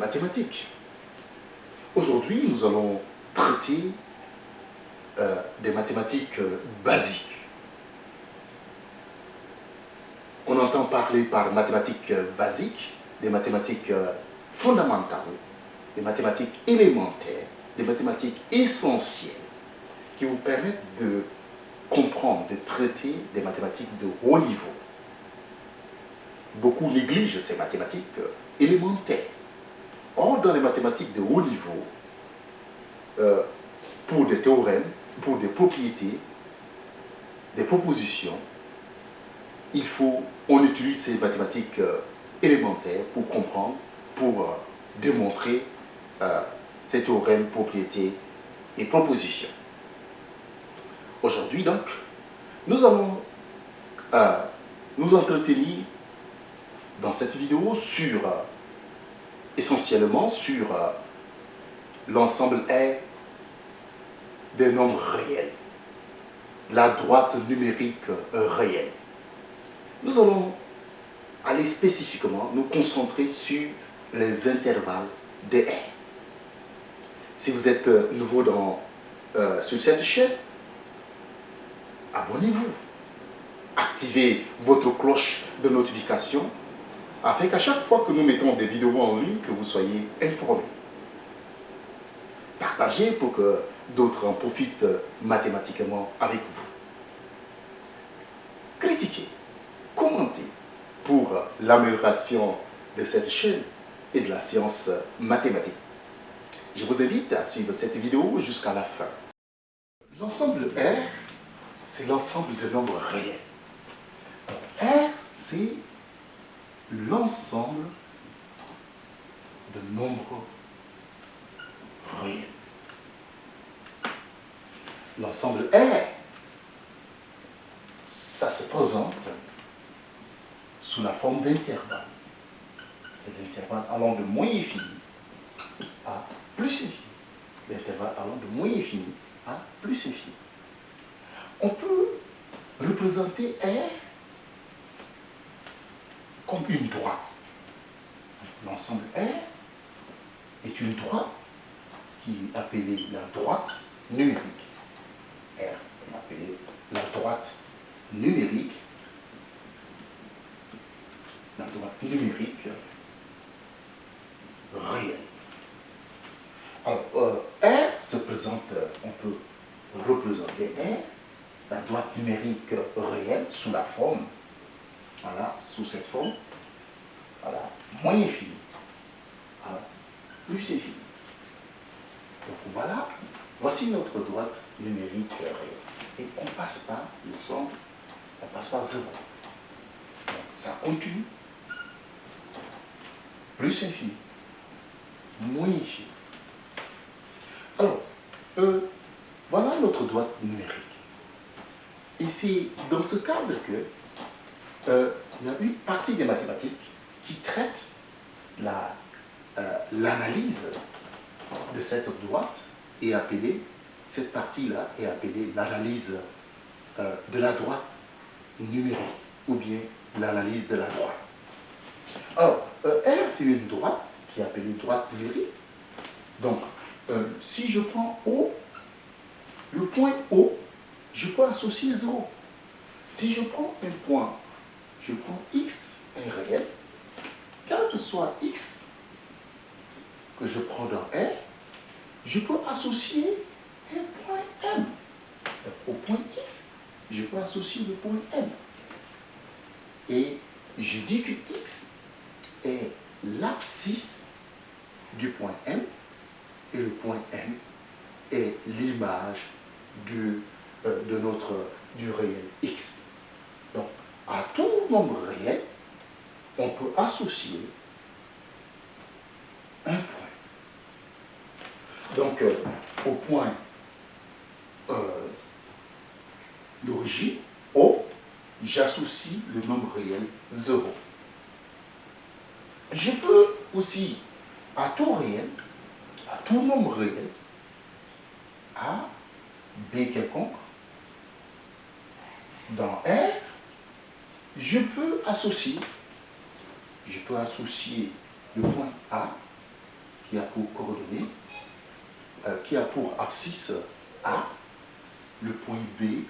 mathématiques. Aujourd'hui, nous allons traiter euh, des mathématiques euh, basiques. On entend parler par mathématiques euh, basiques, des mathématiques fondamentales, des mathématiques élémentaires, des mathématiques essentielles qui vous permettent de comprendre, de traiter des mathématiques de haut niveau. Beaucoup négligent ces mathématiques élémentaires. Or, dans les mathématiques de haut niveau, euh, pour des théorèmes, pour des propriétés, des propositions, il faut, on utilise ces mathématiques euh, élémentaires pour comprendre, pour euh, démontrer ces théorèmes, propriétés et propositions. Aujourd'hui donc, nous allons nous entretenir dans cette vidéo sur, essentiellement sur l'ensemble R des nombres réels, la droite numérique réelle. Nous allons aller spécifiquement nous concentrer sur les intervalles de R. Si vous êtes nouveau dans, euh, sur cette chaîne, abonnez-vous. Activez votre cloche de notification afin qu'à chaque fois que nous mettons des vidéos en ligne, que vous soyez informés. Partagez pour que d'autres en profitent mathématiquement avec vous. Critiquez, commentez pour l'amélioration de cette chaîne et de la science mathématique. Je vous invite à suivre cette vidéo jusqu'à la fin. L'ensemble R, c'est l'ensemble de nombres réels. R, c'est l'ensemble de nombres réels. L'ensemble R, ça se présente sous la forme d'intervalles. C'est l'intervalle allant de moins infini à plus infini. L'intervalle allant de moins infini à plus infini. On peut représenter R comme une droite. L'ensemble R est une droite qui est appelée la droite numérique. R est appelée la droite numérique. La droite numérique réelle. Alors, euh, R se présente, on peut représenter R, la droite numérique réelle, sous la forme voilà, sous cette forme. Voilà, moins infini. Voilà, plus infini. Donc voilà, voici notre droite numérique réelle. Et on ne passe pas le centre, on ne passe pas zéro. Donc ça continue. Plus infini. Moins infini. Alors, euh, voilà notre droite numérique. C'est dans ce cadre que euh, y a une partie des mathématiques qui traite euh, l'analyse de cette droite et appelée, cette partie-là est appelée l'analyse euh, de la droite numérique ou bien l'analyse de la droite. Alors, R, c'est une droite qui est appelée droite numérique. Donc, si je prends O, le point O, je peux associer 0. Si je prends un point je prends x, un réel, quel que soit x que je prends dans R, je peux associer un point M. Au point x, je peux associer le point M. Et je dis que x est l'abscisse du point M et le point M est l'image euh, de notre du réel x. À tout nombre réel, on peut associer un point. Donc, euh, au point euh, d'origine, O, j'associe le nombre réel 0. Je peux aussi, à tout réel, à tout nombre réel, A, B quelconque, dans R, je peux associer, le point A qui a pour coordonnée, euh, qui a pour abscisse A, le point B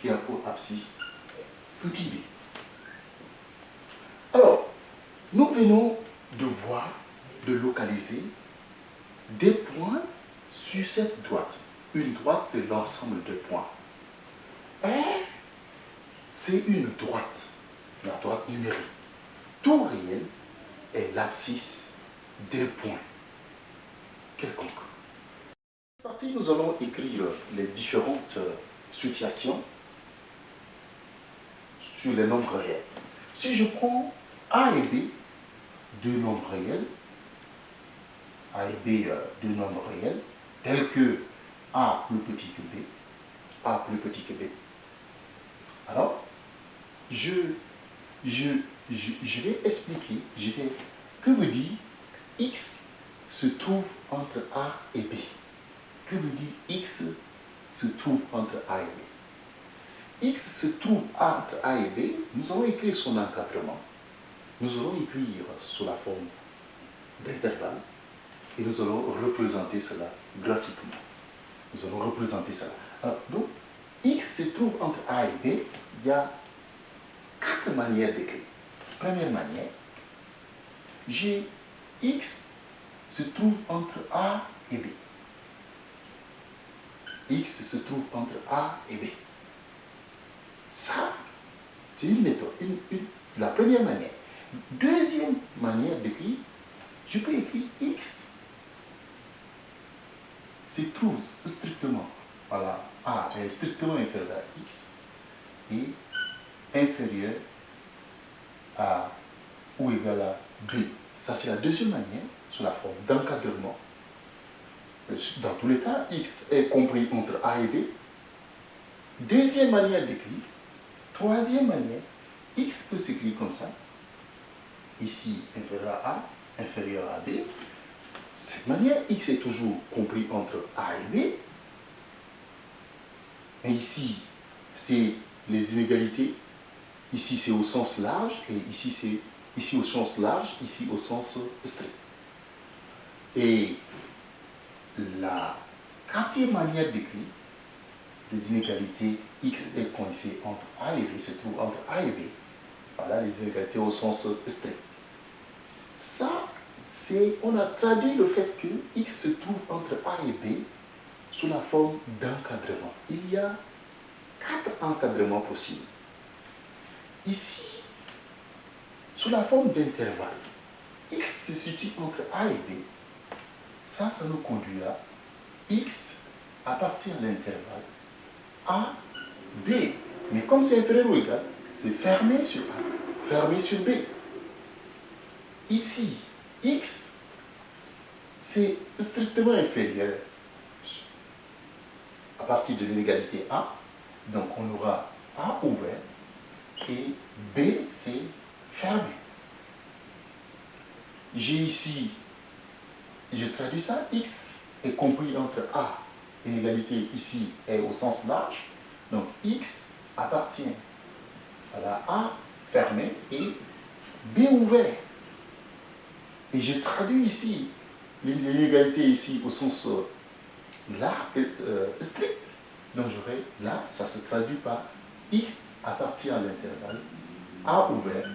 qui a pour abscisse petit b. Alors, nous venons de voir, de localiser des points sur cette droite. Une droite de l'ensemble de points. R, c'est une droite, la droite numérique. Tout réel est l'abscisse des points quelconques. Partie, nous allons écrire les différentes situations sur les nombres réels. Si je prends A et B, deux nombres réels, A et B, euh, deux nombres réels, tels que A plus petit que B, A plus petit que B. Alors, je, je, vais expliquer, je vais, que me dit X se trouve entre A et B Que me dit X se trouve entre A et B X se trouve entre A et B, nous allons écrire son encadrement. Nous allons écrire sous la forme d'intervalle et nous allons représenter cela graphiquement. Nous allons représenter cela. Alors, donc, X se trouve entre A et B, il y a quatre manières d'écrire. Première manière, j'ai X se trouve entre A et B. X se trouve entre A et B. Ça, c'est une méthode, la première manière. Deuxième manière d'écrire, je peux écrire X se trouve strictement, voilà, A est strictement inférieur à X et inférieur à ou égal à B. Ça, c'est la deuxième manière, sous la forme d'encadrement. Dans tous les cas, X est compris entre A et B. Deuxième manière d'écrire. Troisième manière, X peut s'écrire comme ça. Ici, inférieur à A, inférieur à B. Cette manière, X est toujours compris entre A et B. Et ici, c'est les inégalités. Ici, c'est au sens large et ici, c'est ici au sens large, ici au sens strict. Et la quatrième manière d'écrire, les inégalités x est coincé entre A et B, se trouve entre A et B. Voilà les inégalités au sens strict. Ça, c'est, on a traduit le fait que x se trouve entre A et B sous la forme d'encadrement. Il y a quatre encadrements possibles. Ici, sous la forme d'intervalle, x se situe entre A et B. Ça, ça nous conduit à x à partir de l'intervalle A, B. Mais comme c'est inférieur ou égal, c'est fermé sur A, fermé sur B. Ici, x, c'est strictement inférieur à partir de l'inégalité A. Donc on aura A ouvert et B, c'est fermé. J'ai ici, je traduis ça, x est compris entre A, l'inégalité ici est au sens large, donc x appartient à la A fermée et B ouvert. Et je traduis ici l'inégalité ici au sens là, euh, strict. Donc j'aurai là, ça se traduit par x appartient à l'intervalle A ouvert,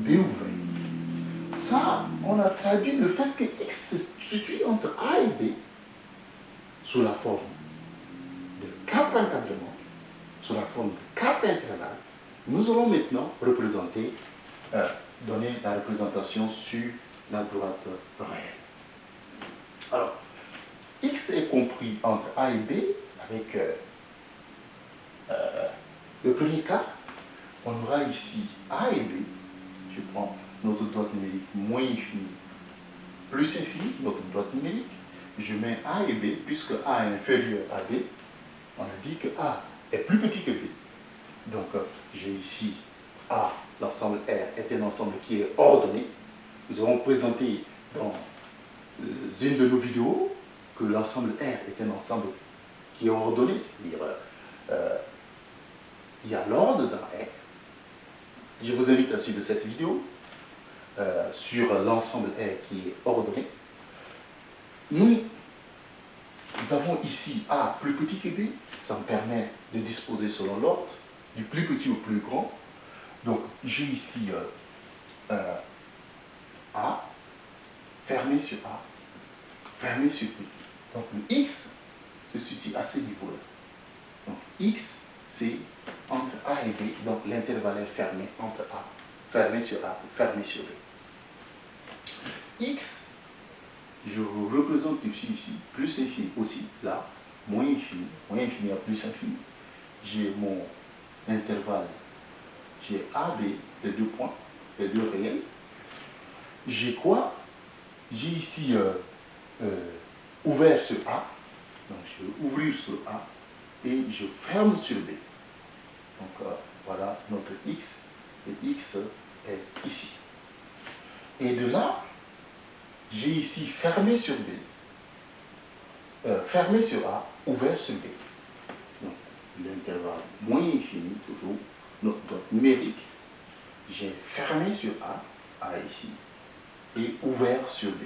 B ouvert. Ça, on a traduit le fait que x se situe entre A et B sous la forme de quatre encadrements, sous la forme de quatre intervalles. Nous allons maintenant représenter, euh, donner la représentation sur la droite réelle. Alors, x est compris entre A et B avec euh, euh, le premier cas. On aura ici A et B. Je prends notre droite numérique moins infinie plus infinie, notre droite numérique. Je mets A et B, puisque A est inférieur à B. On a dit que A est plus petit que B. Donc, euh, j'ai ici A, l'ensemble R est un ensemble qui est ordonné. Nous avons présenté dans une de nos vidéos que l'ensemble R est un ensemble qui est ordonné, c'est-à-dire euh, il y a l'ordre dans R. Je vous invite à suivre cette vidéo euh, sur l'ensemble R qui est ordonné. nous, nous avons ici A plus petit que B, ça me permet de disposer selon l'ordre, du plus petit au plus grand. Donc j'ai ici euh, euh, A, fermé sur A, fermé sur B. Donc le X se situe à ce niveau-là. Donc X, c'est entre A et B, donc l'intervalle est fermé entre A, fermé sur A, fermé sur B. X, je représente ici, ici, plus infini aussi, là, moins infini, moins infini à plus infini. J'ai mon intervalle, j'ai AB, les deux points, les deux réels. J'ai quoi? J'ai ici euh, euh, ouvert sur A, donc je vais ouvrir sur A, et je ferme sur B. Donc euh, voilà notre X, et X est ici. Et de là, j'ai ici fermé sur B, euh, fermé sur A, ouvert sur B. Donc, l'intervalle moins infini, toujours, notre, numérique, j'ai fermé sur A, A ici, et ouvert sur B.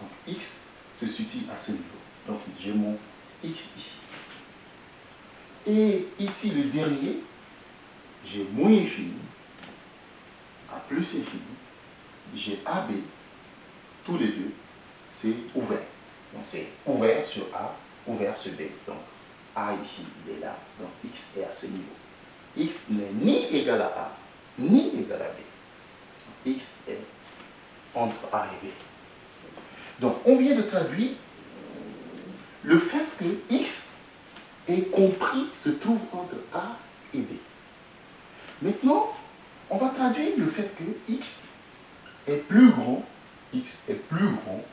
Donc, X se situe à ce niveau. Donc, j'ai mon X ici. Et ici, le dernier, j'ai moins infini, A plus infini, j'ai AB, tous les deux, c'est ouvert. Donc c'est ouvert sur A, ouvert sur B. Donc A ici, est là, donc X est à ce niveau. X n'est ni égal à A, ni égal à B. X est entre A et B. Donc on vient de traduire le fait que X est compris se trouve entre A et B. Maintenant, on va traduire le fait que X est plus grand x est plus grand,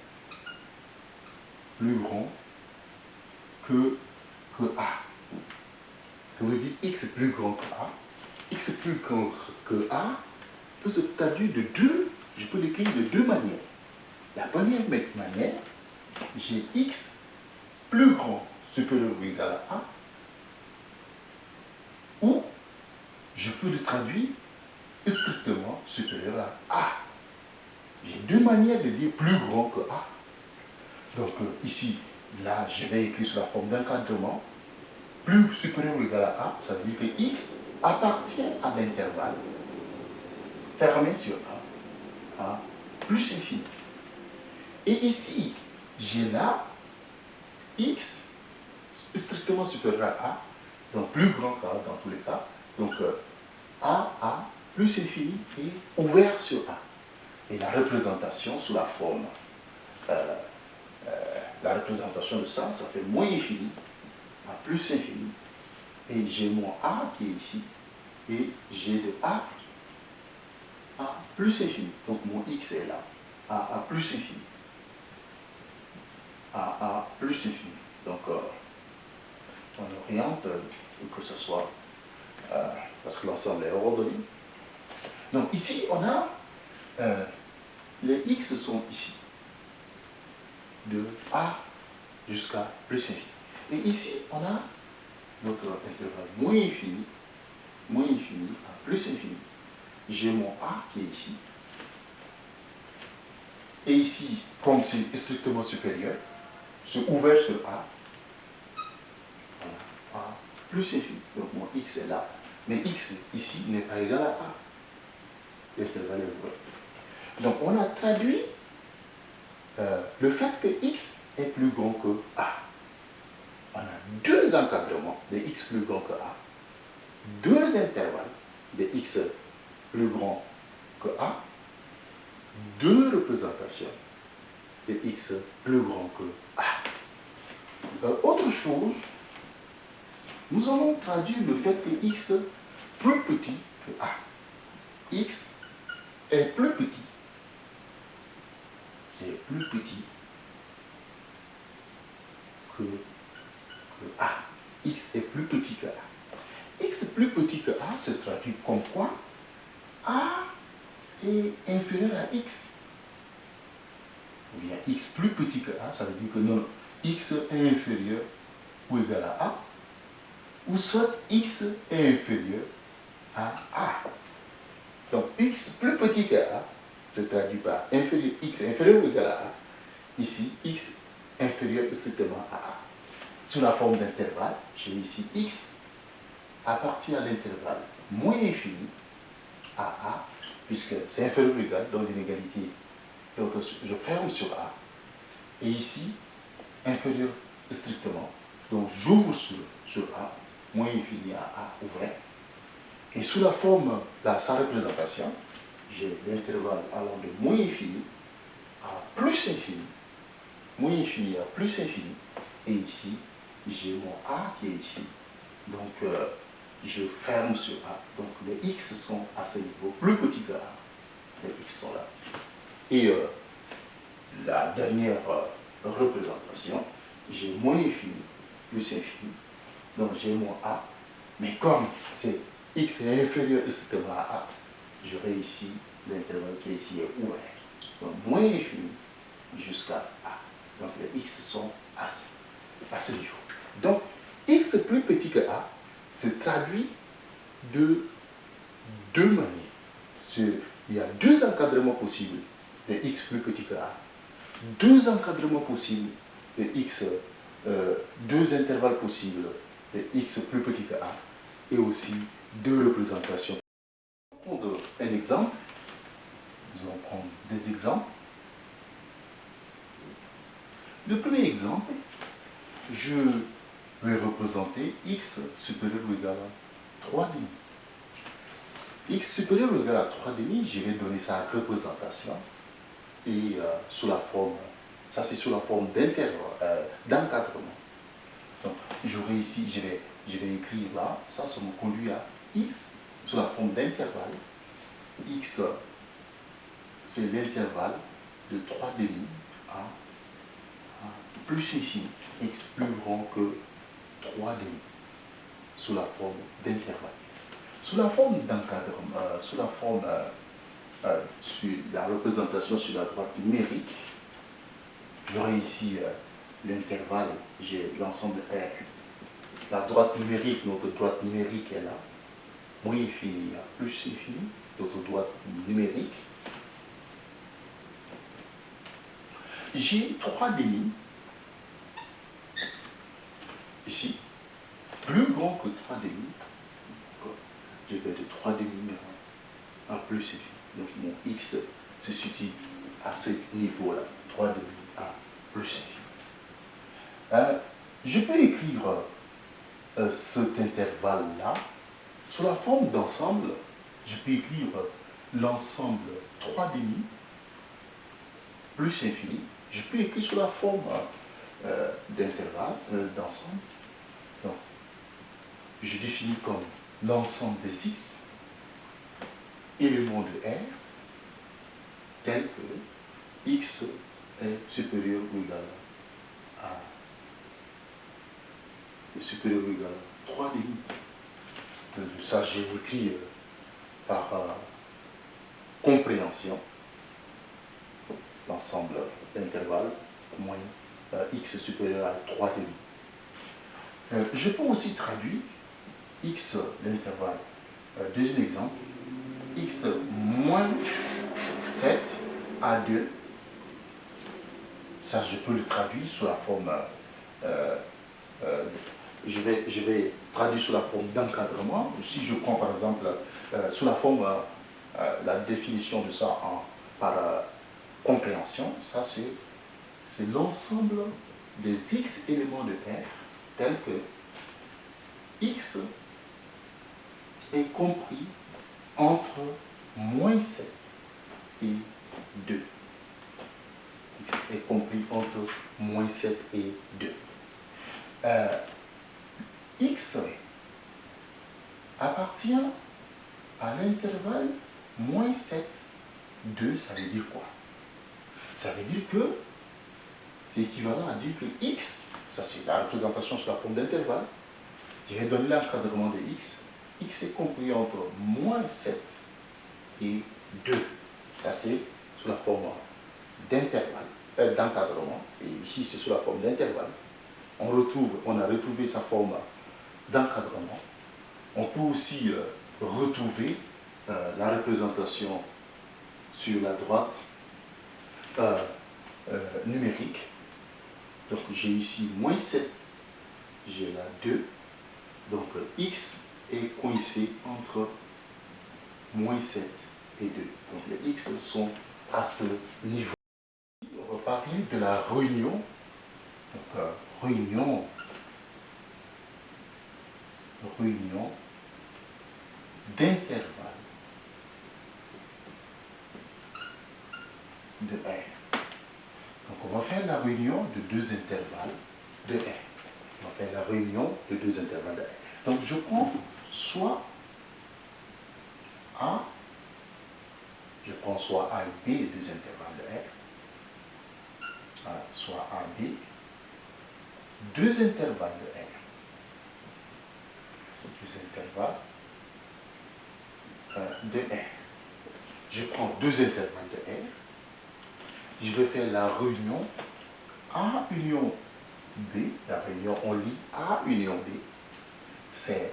plus grand que, que a. Ça veut dire x est plus grand que a. x est plus grand que a peut se traduire de deux, je peux l'écrire de deux manières. La première manière, j'ai x plus grand supérieur ou égal à a, ou je peux le traduire strictement supérieur à a. J'ai deux manières de dire plus grand que A. Donc euh, ici, là, je vais écrire sous la forme d'encadrement. Plus supérieur ou égal à A, ça veut dire que X appartient à l'intervalle fermé sur A, A plus infini. Et ici, j'ai là X strictement supérieur à A, donc plus grand qu'A dans tous les cas. Donc euh, A, A plus infini et ouvert sur A et la représentation sous la forme. Euh, euh, la représentation de ça, ça fait moins infini à plus infini. Et j'ai mon A qui est ici. Et j'ai de A à plus infini. Donc mon X est là. A à plus infini. A à plus infini. Donc on oriente pour que ce soit, parce que l'ensemble est ordonné. Donc ici, on a euh, les x sont ici, de A jusqu'à plus infini. Et ici, on a notre intervalle moins infini, moins infini à plus infini. J'ai mon A qui est ici. Et ici, comme c'est strictement supérieur, c'est ouvert sur A. A plus infini. Donc mon x est là. Mais x ici n'est pas égal à A. L'intervalle est ouvert. Donc on a traduit euh, le fait que x est plus grand que a. On a deux encadrements de x plus grand que a, deux intervalles de x plus grand que a, deux représentations de x plus grand que a. Euh, autre chose, nous allons traduire le fait que x plus petit que a. x est plus petit est plus petit que, A. X est plus petit que A. X plus petit que A se traduit comme quoi A est inférieur à X. Ou bien X plus petit que A, ça veut dire que non, X est inférieur ou égal à A. Ou soit X est inférieur à A. Donc X plus petit que A se traduit par inférieur, x inférieur ou égal à a. Ici, x inférieur strictement à A. Sous la forme d'intervalle, j'ai ici x appartient à l'intervalle moins infini à A, puisque c'est inférieur ou égal, donc l'inégalité, je ferme sur A. Et ici, inférieur strictement, donc j'ouvre sur, sur A, moins infini à A ouvert. Et sous la forme de sa représentation, j'ai l'intervalle allant de moins infini à plus infini, moins infini à plus infini, et ici, j'ai mon A qui est ici. Donc, euh, je ferme sur A. Donc, les X sont à ce niveau, plus petit que A. Les X sont là. Et euh, la dernière euh, représentation, j'ai moins infini, plus infini. Donc, j'ai mon A. Mais comme c'est X est inférieur à A, j'aurai ici l'intervalle qui est ici est ouvert. Donc, moins infini jusqu'à A. Donc, les X sont à à ce niveau. Donc, x plus petit que a se traduit de deux manières. Il y a deux encadrements possibles de x plus petit que a, deux encadrements possibles de x, euh, deux intervalles possibles de x plus petit que a, et aussi deux représentations. Prendre un exemple. Nous allons prendre des exemples. Le premier exemple, je vais représenter x supérieur ou égal à 3 demi. x supérieur ou égal à 3 demi, je vais donner sa représentation et euh, sous la forme, ça c'est sous la forme euh, d'encadrement. Donc j'aurai ici, je vais, écrire là, ça, ça me conduit à x sous la forme d'intervalle. x, c'est l'intervalle de 3 demi à plus infini, x plus grand que 3 demi, sous la forme d'intervalle. Sous la forme d'encadrement, euh, sous la forme, euh, euh, sur la représentation sur la droite numérique, j'aurai ici l'intervalle, j'ai l'ensemble R. La droite numérique, notre droite numérique est là, moins infini à plus infini, notre droite numérique. J'ai 3 demi ici, plus grand que 3 demi, je vais de 3 demi à plus infini. Donc mon x se situe à ce niveau-là, 3 demi à plus infini. Euh, je peux écrire euh, cet intervalle-là sous la forme d'ensemble. Je peux écrire l'ensemble 3 demi plus infini. Je peux écrire sous la forme euh, d'intervalle, d'ensemble je définis comme l'ensemble des x éléments de R tel que x est supérieur ou égal à supérieur ou égal à 3 demi. Ça, j'ai écrit euh, par euh, compréhension l'ensemble d'intervalles moins euh, x supérieur à 3 demi. je peux aussi traduire x, l'intervalle. Deuxième exemple, x moins 7 à 2. Ça, je peux le traduire sous la forme, euh, euh, je, vais, traduire sous la forme d'encadrement. Si je prends par exemple sous la forme, la définition de ça en, par compréhension, ça c'est l'ensemble des x éléments de R tels que x est compris entre moins 7 et 2. X est compris entre moins 7 et 2. X appartient à l'intervalle moins 7, 2, ça veut dire quoi? Ça veut dire que c'est équivalent à dire que X, ça c'est la représentation sur la forme d'intervalle, je vais donner l'encadrement de X, x est compris entre moins 7 et 2. Ça, c'est sous la forme d'intervalle, euh, d'encadrement. Et ici, c'est sous la forme d'intervalle. On retrouve, on a retrouvé sa forme d'encadrement. On peut aussi euh, retrouver euh, la représentation sur la droite numérique Donc j'ai ici moins 7, j'ai là 2. Donc x est coincé entre moins 7 et 2. Donc les x sont à ce niveau. On va parler de la réunion. Donc, euh, réunion. Réunion d'intervalle de R. Donc on va faire la réunion de deux intervalles de R. On va faire la réunion de deux intervalles de R. Donc je prends soit A, je prends soit A et B, deux intervalles de R, soit A, B, deux intervalles de R. Deux intervalles euh, de R. Je prends deux intervalles de R. Je vais faire la réunion A union B. La réunion, on lit A union B. C'est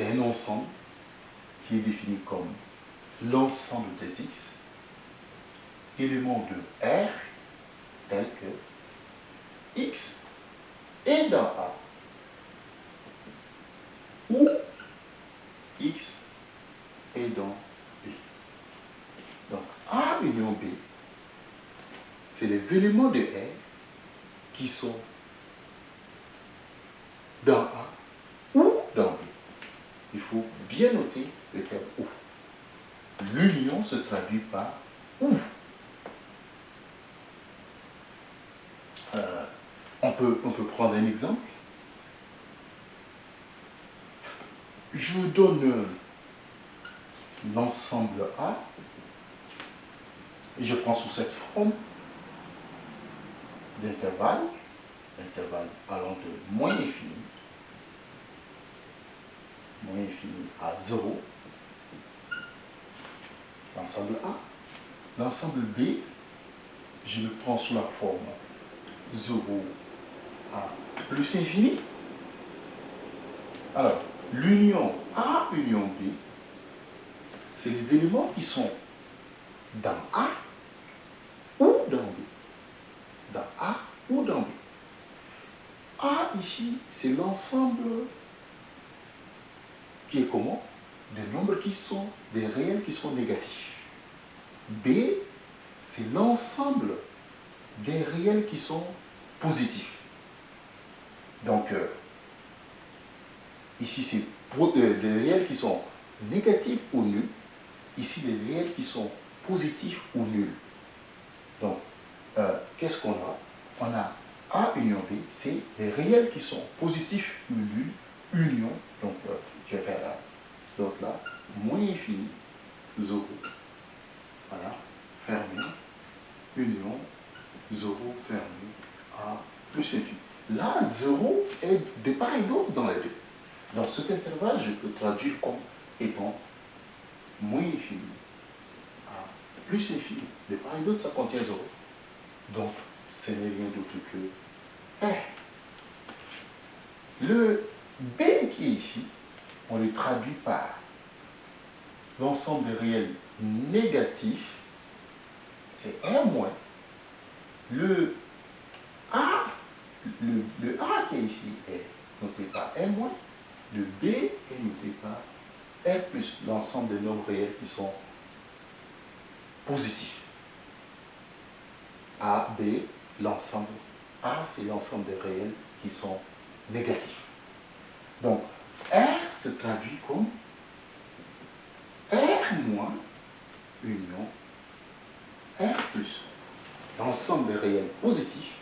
un ensemble qui est défini comme l'ensemble des X, éléments de R, tel que X est dans A, ou X et dans B. Donc A union B, c'est les éléments de R qui sont dans A ou dans B. Il faut bien noter le terme ou. L'union se traduit par ou. Euh, on peut prendre un exemple. Je donne l'ensemble A, et je prends sous cette forme d'intervalle, intervalle allant de moins infini, moins infini à 0, l'ensemble A. L'ensemble B, je le prends sous la forme 0 à plus infini. Alors, l'union A union B, c'est les éléments qui sont dans A ou dans B. Dans A ou dans B. A ici, c'est l'ensemble qui est comment? Des nombres qui sont, des réels qui sont négatifs. B, c'est l'ensemble des réels qui sont positifs. Donc, euh, ici, c'est euh, des réels qui sont négatifs ou nuls ici les réels qui sont positifs ou nuls. Donc, euh, qu'est-ce qu'on a? On a A union B, c'est les réels qui sont positifs ou nuls, union, donc euh, je vais faire là, l'autre là, moins infini, 0. Voilà, fermé, union, 0, fermé, A plus infini. Là, 0 est de part et d'autre dans les deux. Dans cet intervalle, je peux traduire comme étant moins infini à plus infini. De part et d'autre, ça contient 0. Donc, ce n'est rien d'autre que R. Le B qui est ici, on le traduit par l'ensemble des réels négatifs, c'est R moins. Le A, le, A qui est ici est noté par R moins. Le B est noté par R plus l'ensemble des nombres réels qui sont positifs. A, B, l'ensemble. A, c'est l'ensemble des réels qui sont négatifs. Donc, R se traduit comme R moins union R plus l'ensemble des réels positifs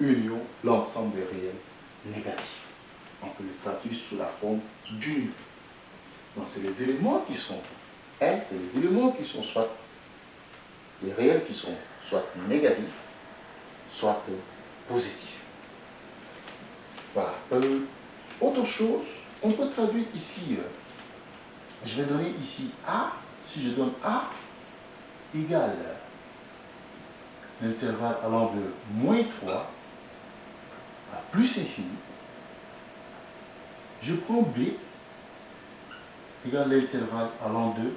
union l'ensemble des réels négatifs. On peut le traduire sous la forme d'une donc c'est les éléments qui sont R, c'est les éléments qui sont soit les réels qui sont soit négatifs, soit positifs. Voilà. Euh, autre chose, on peut traduire ici, euh, je vais donner ici A, si je donne A égale l'intervalle allant de moins 3 à plus infini, je prends B égale l'intervalle allant de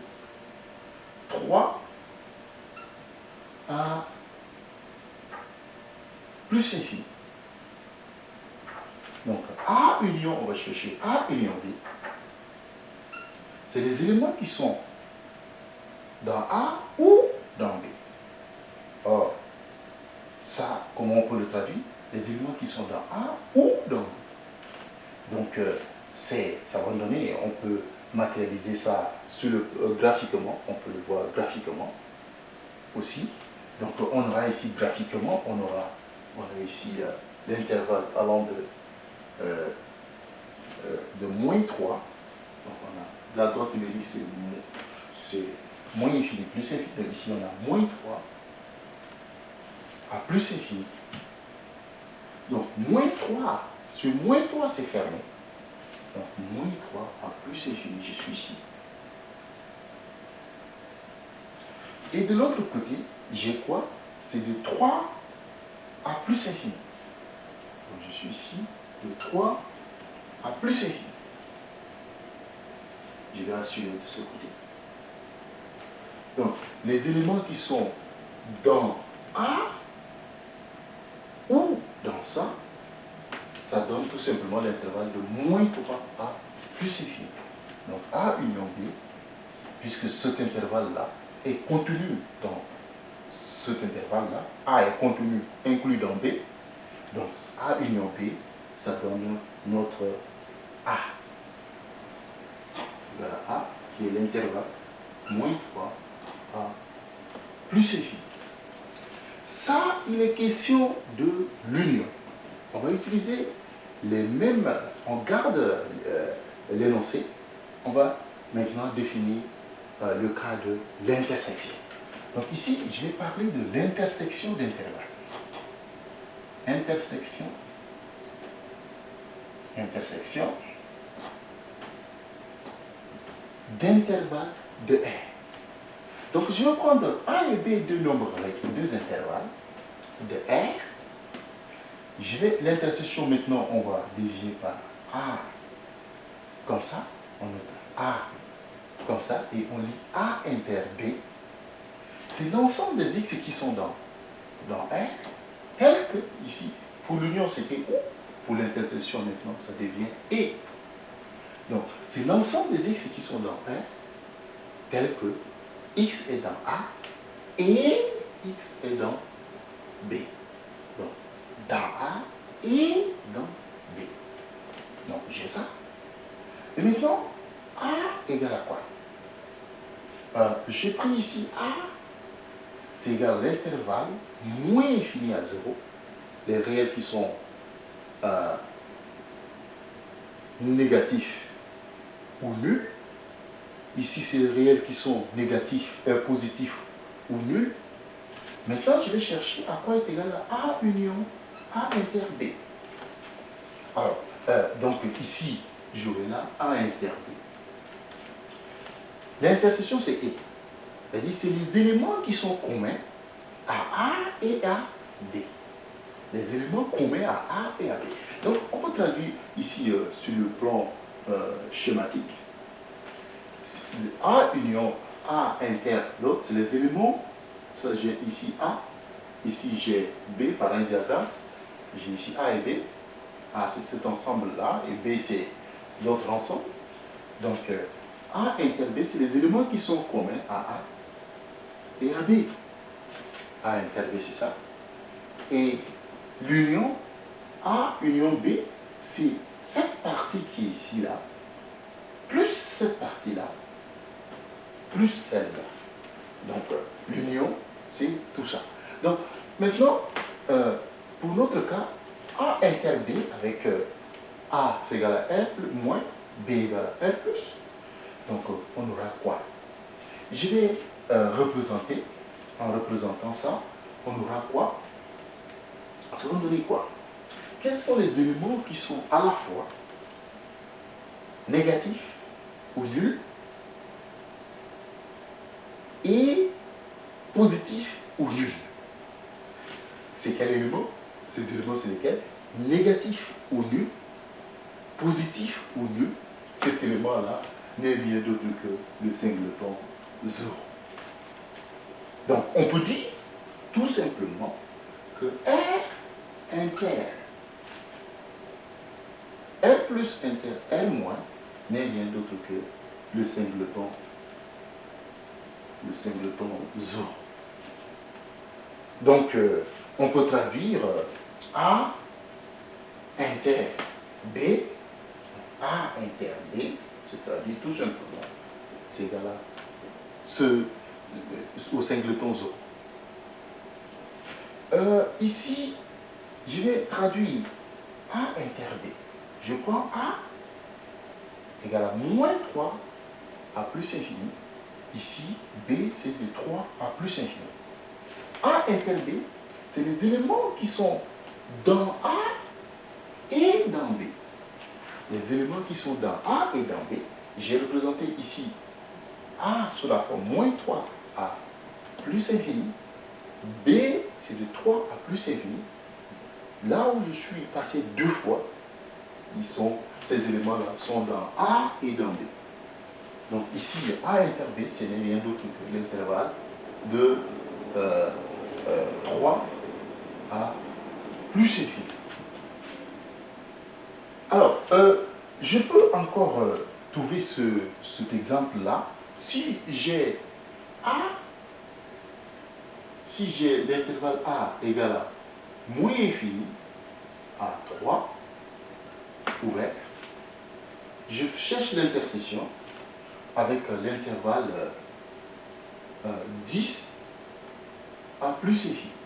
3 à plus infini. Donc A union, on va chercher A union B. C'est les éléments qui sont dans A ou dans B. Or, ça, comment on peut le traduire? Les éléments qui sont dans A ou dans B. Donc, euh, ça va donner, on peut matérialiser ça euh, graphiquement, on peut le voir graphiquement aussi. Donc, on aura ici graphiquement, on aura, on aura ici euh, l'intervalle allant de, de moins 3. Donc, on a la droite numérique, c'est moins infini plus infini. Donc, ici, on a moins 3 à plus infini. Donc, moins 3, sur moins 3, c'est fermé. Donc, moins 3 à plus infini, je suis ici. Et de l'autre côté, j'ai quoi C'est de 3 à plus infini. Donc, je suis ici, de 3 à plus infini. Je vais assurer de ce côté. Donc, les éléments qui sont dans A ou dans ça, ça donne tout simplement l'intervalle de moins 3 à plus infini. Donc A union B, puisque cet intervalle-là est contenu dans cet intervalle-là, A est contenu, inclus dans B, donc A union B, ça donne notre A. Voilà A, qui est l'intervalle moins 3 à plus infini. Ça, il est question de l'union. On va utiliser les mêmes, on garde euh, l'énoncé, on va maintenant définir euh, le cas de l'intersection. Donc ici, je vais parler de l'intersection d'intervalles. Intersection, intersection d'intervalles de R. Donc je vais prendre A et B deux nombres avec deux intervalles de R. Je vais l'intersection maintenant, on va désigner par A comme ça. On met A comme ça et on lit A inter B. C'est l'ensemble des X qui sont dans, dans R, tel que ici, pour l'union c'était O, pour l'intersection maintenant ça devient E. Donc c'est l'ensemble des X qui sont dans R, tel que X est dans A et X est dans B. Dans A et dans B. Donc, j'ai ça. Et maintenant, A égale à quoi? Euh, J'ai pris ici A, c'est égal à l'intervalle moins infini à 0, les réels qui sont euh, négatifs ou nuls, Ici, c'est les réels qui sont négatifs, euh, positifs ou nuls. Maintenant, je vais chercher à quoi est égal à A union A inter B. Alors, euh, donc ici, là A inter B. L'intersection, c'est E. C'est-à-dire, c'est les éléments qui sont communs à A et à B. Les éléments communs à A et à B. Donc, on peut traduire ici euh, sur le plan schématique a union A inter l'autre, c'est les éléments. Ça, j'ai ici A, ici j'ai B par un diagramme. J'ai ici A et B. A, c'est cet ensemble-là, et B, c'est l'autre ensemble. Donc, euh, A inter B, c'est les éléments qui sont communs à A et à B. A inter B, c'est ça. Et l'union A union B, c'est cette partie qui est ici, là, plus cette partie-là, plus celle-là. Donc, euh, l'union, c'est tout ça. Donc, maintenant, euh, pour notre cas, A inter B avec euh, A c'est égal à 1 moins B égale à 1 plus. Donc, on aura quoi? Je vais représenter, en représentant ça, on aura quoi? Ça va donner quoi? Quels sont les éléments qui sont à la fois négatifs ou nuls et positif ou nul. C'est quel élément? Ces éléments, c'est lesquels? Négatif ou nul, positif ou nul. Cet élément-là n'est rien d'autre que le singleton 0. Donc, on peut dire tout simplement que R inter R plus inter R moins n'est rien d'autre que le singleton, le singleton zo. Donc, euh, on peut traduire A inter B, A inter B, se traduit tout simplement, c'est égal à ce, au singleton. Euh, ici, je vais traduire A inter B. Je prends A égale à moins 3 à plus infini. Ici, B, c'est de 3 à plus infini. A inter B, c'est les éléments qui sont dans A et dans B. Les éléments qui sont dans A et dans B, j'ai représenté ici A sous la forme moins 3 à plus infini. B, c'est de 3 à plus infini. Là où je suis passé deux fois, ils sont, ces éléments-là sont dans A et dans B. Donc ici, A inter B, ce n'est rien d'autre que l'intervalle de 3 euh, euh, à plus infini. Alors, euh, je peux encore trouver ce, cet exemple-là si j'ai A, si j'ai l'intervalle A égale à moins infini à 3, ouvert, je cherche l'intersection avec l'intervalle 10 euh, à plus infini.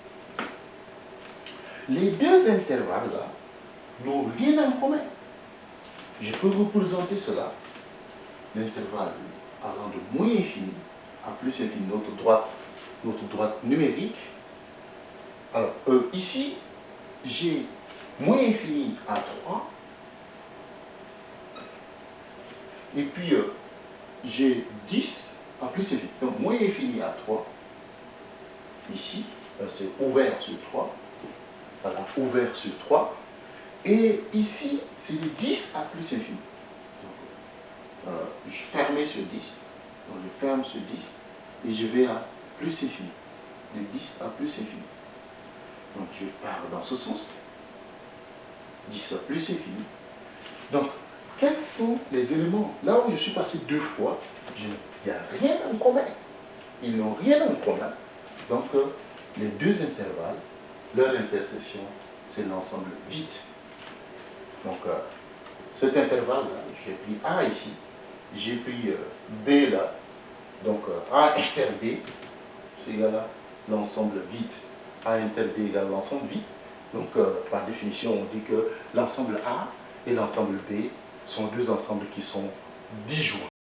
Les deux intervalles-là n'ont rien en commun. Je peux représenter cela, l'intervalle allant de moins infini à plus infini, notre droite, notre droite numérique. Alors, euh, ici, j'ai moins infini à 3, et puis euh, j'ai 10 à plus infini. Donc, moins infini à 3, ici, euh, c'est ouvert sur 3, voilà, ouvert sur 3, et ici, c'est de 10 à plus infini. Donc, euh, je ferme sur 10. Donc, je ferme sur 10 et je vais à plus infini. De 10 à plus infini. Donc, je pars dans ce sens. 10 à plus infini. Donc, quels sont les éléments? Là où je suis passé deux fois, il n'y a rien en commun. Ils n'ont rien en commun. Donc, euh, les deux intervalles, leur intersection, c'est l'ensemble vide. Donc, euh, cet intervalle-là, j'ai pris A ici, j'ai pris euh, B là, donc euh, A inter B, c'est égal à l'ensemble vide. A inter B égale l'ensemble vide. Donc, par définition, on dit que l'ensemble A et l'ensemble B sont deux ensembles qui sont disjoints.